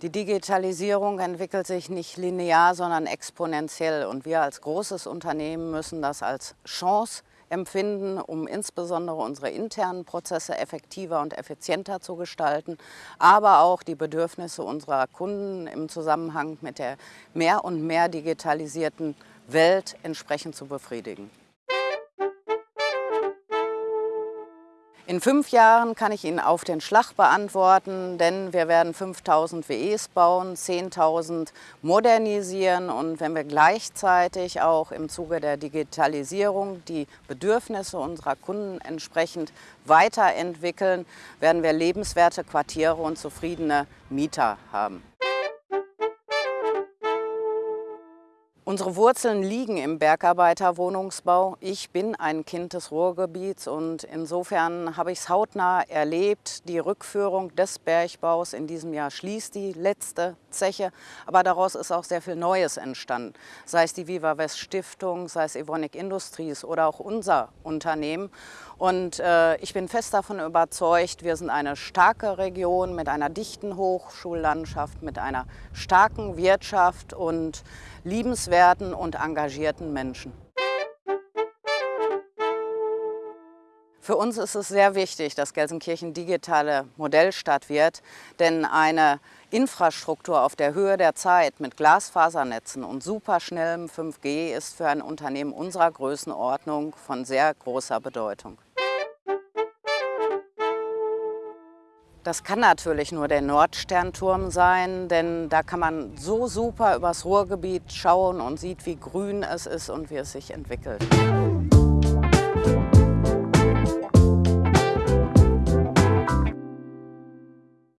Die Digitalisierung entwickelt sich nicht linear, sondern exponentiell. Und wir als großes Unternehmen müssen das als Chance empfinden, um insbesondere unsere internen Prozesse effektiver und effizienter zu gestalten, aber auch die Bedürfnisse unserer Kunden im Zusammenhang mit der mehr und mehr digitalisierten Welt entsprechend zu befriedigen. In fünf Jahren kann ich Ihnen auf den Schlag beantworten, denn wir werden 5000 WEs bauen, 10.000 modernisieren und wenn wir gleichzeitig auch im Zuge der Digitalisierung die Bedürfnisse unserer Kunden entsprechend weiterentwickeln, werden wir lebenswerte Quartiere und zufriedene Mieter haben. Unsere Wurzeln liegen im Bergarbeiterwohnungsbau. Ich bin ein Kind des Ruhrgebiets und insofern habe ich es hautnah erlebt. Die Rückführung des Bergbaus in diesem Jahr schließt die letzte Zeche, aber daraus ist auch sehr viel Neues entstanden. Sei es die Viva West Stiftung, sei es Evonik Industries oder auch unser Unternehmen. Und äh, ich bin fest davon überzeugt, wir sind eine starke Region mit einer dichten Hochschullandschaft, mit einer starken Wirtschaft und liebenswerten und engagierten Menschen. Für uns ist es sehr wichtig, dass Gelsenkirchen digitale Modellstadt wird, denn eine Infrastruktur auf der Höhe der Zeit mit Glasfasernetzen und superschnellem 5G ist für ein Unternehmen unserer Größenordnung von sehr großer Bedeutung. Das kann natürlich nur der Nordsternturm sein, denn da kann man so super übers Ruhrgebiet schauen und sieht, wie grün es ist und wie es sich entwickelt.